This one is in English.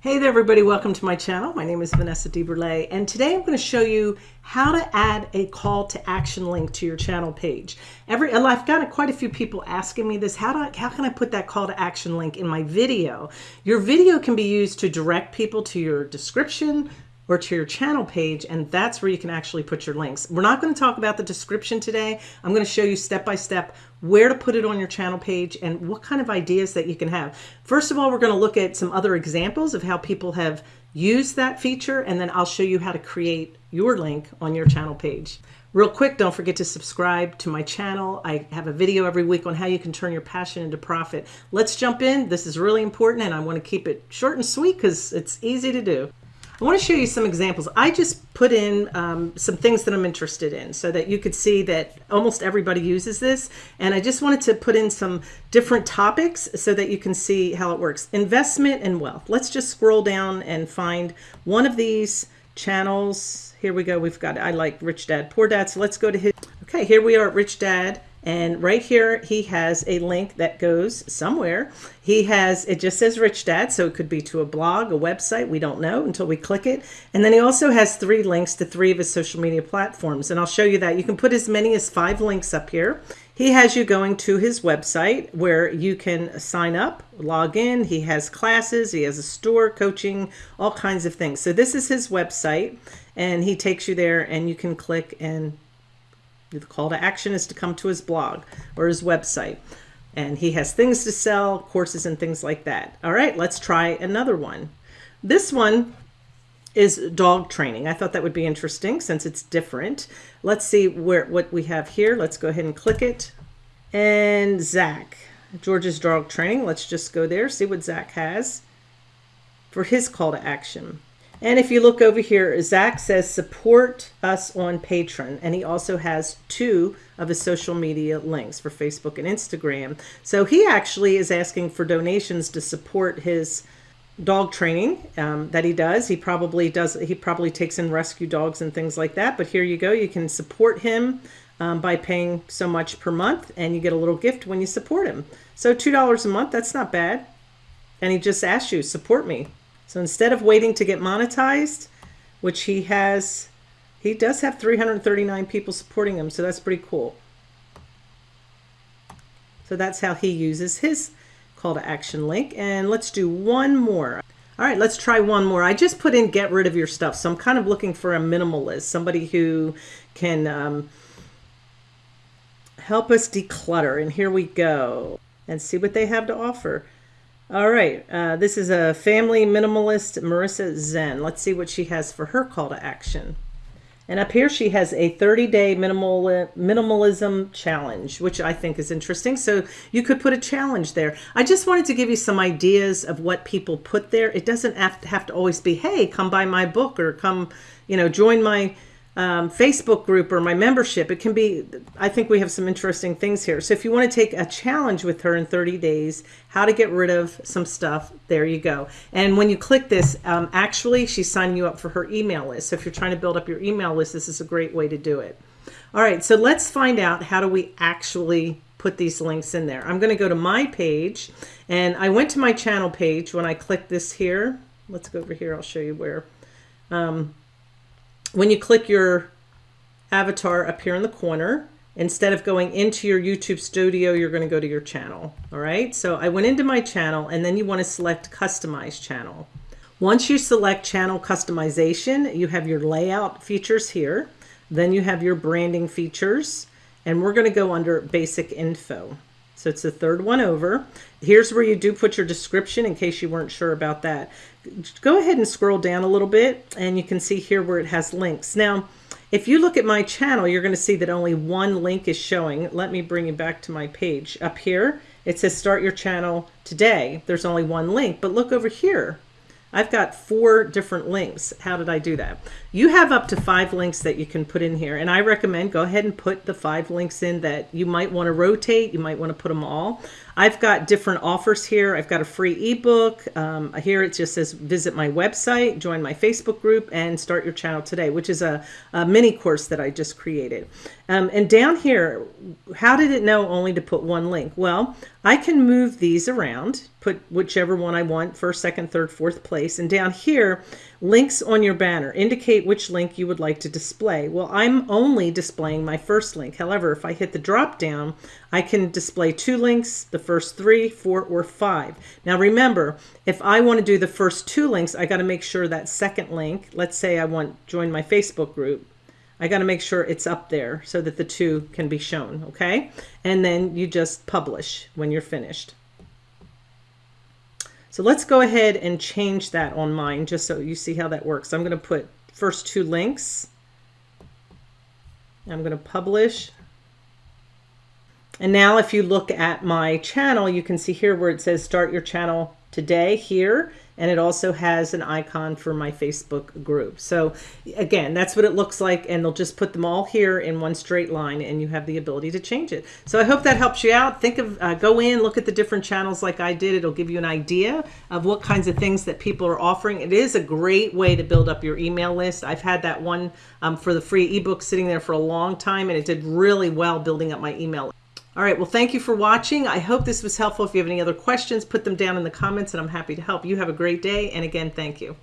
Hey there everybody, welcome to my channel. My name is Vanessa DeBurle and today I'm going to show you how to add a call to action link to your channel page. Every I've got quite a few people asking me this, how, do I, how can I put that call to action link in my video? Your video can be used to direct people to your description, or to your channel page and that's where you can actually put your links. We're not going to talk about the description today. I'm going to show you step by step where to put it on your channel page and what kind of ideas that you can have. First of all, we're going to look at some other examples of how people have used that feature and then I'll show you how to create your link on your channel page. Real quick, don't forget to subscribe to my channel. I have a video every week on how you can turn your passion into profit. Let's jump in. This is really important and I want to keep it short and sweet because it's easy to do. I want to show you some examples. I just put in um, some things that I'm interested in so that you could see that almost everybody uses this. And I just wanted to put in some different topics so that you can see how it works. Investment and wealth. Let's just scroll down and find one of these channels. Here we go. We've got, I like Rich Dad, Poor Dad. So let's go to his, okay, here we are at Rich Dad. And right here, he has a link that goes somewhere. He has, it just says Rich Dad, so it could be to a blog, a website. We don't know until we click it. And then he also has three links to three of his social media platforms. And I'll show you that. You can put as many as five links up here. He has you going to his website where you can sign up, log in. He has classes, he has a store, coaching, all kinds of things. So this is his website and he takes you there and you can click and the call to action is to come to his blog or his website. And he has things to sell, courses and things like that. All right, let's try another one. This one is dog training. I thought that would be interesting since it's different. Let's see where what we have here. Let's go ahead and click it. And Zak, George's dog training. Let's just go there, see what Zak has for his call to action. And if you look over here, Zak says support us on Patreon. And he also has two of his social media links for Facebook and Instagram. So he actually is asking for donations to support his dog training um, that he does. He probably does. He probably takes in rescue dogs and things like that. But here you go. You can support him um, by paying so much per month and you get a little gift when you support him. So $2 a month, that's not bad. And he just asks you, support me. So instead of waiting to get monetized, which he has, he does have 339 people supporting him. So that's pretty cool. So that's how he uses his call to action link. And let's do one more. All right, let's try one more. I just put in get rid of your stuff. So I'm kind of looking for a minimalist, somebody who can um, help us declutter. And here we go and see what they have to offer. All right, uh, this is a family minimalist, Marissa Zen. Let's see what she has for her call to action. And up here she has a 30-day minimal minimalism challenge, which I think is interesting. So you could put a challenge there. I just wanted to give you some ideas of what people put there. It doesn't have to, have to always be, hey, come buy my book or come, you know, join my um, Facebook group or my membership. It can be, I think we have some interesting things here. So if you want to take a challenge with her in 30 days, how to get rid of some stuff, there you go. And when you click this, um, actually she's signing you up for her email list. So if you're trying to build up your email list, this is a great way to do it. All right, so let's find out how do we actually put these links in there. I'm going to go to my page and I went to my channel page when I click this here. Let's go over here. I'll show you where. Um, when you click your avatar up here in the corner, instead of going into your YouTube studio, you're going to go to your channel. All right. So I went into my channel and then you want to select customize channel. Once you select channel customization, you have your layout features here. Then you have your branding features and we're going to go under basic info. So it's the third one over. Here's where you do put your description in case you weren't sure about that. Go ahead and scroll down a little bit and you can see here where it has links. Now, if you look at my channel, you're going to see that only one link is showing. Let me bring you back to my page. Up here, it says start your channel today. There's only one link, but look over here. I've got four different links. How did I do that? You have up to five links that you can put in here. And I recommend go ahead and put the five links in that you might want to rotate. You might want to put them all. I've got different offers here. I've got a free ebook. Um, here it just says visit my website, join my Facebook group, and start your channel today, which is a, a mini course that I just created. Um, and down here, how did it know only to put one link? Well, I can move these around, put whichever one I want, first, second, third, fourth place. And down here, links on your banner indicate which link you would like to display. Well, I'm only displaying my first link. However, if I hit the drop down, I can display two links, the first three, four, or five. Now remember, if I want to do the first two links, I got to make sure that second link, let's say I want join my Facebook group, I got to make sure it's up there so that the two can be shown, okay? And then you just publish when you're finished. So let's go ahead and change that on mine just so you see how that works. I'm going to put first two links. I'm going to publish. And now if you look at my channel, you can see here where it says start your channel today here and it also has an icon for my Facebook group. So again, that's what it looks like and they'll just put them all here in one straight line and you have the ability to change it. So I hope that helps you out. Think of, uh, go in, look at the different channels like I did. It'll give you an idea of what kinds of things that people are offering. It is a great way to build up your email list. I've had that one um, for the free ebook sitting there for a long time and it did really well building up my email all right, well, thank you for watching. I hope this was helpful. If you have any other questions, put them down in the comments and I'm happy to help. You have a great day. And again, thank you.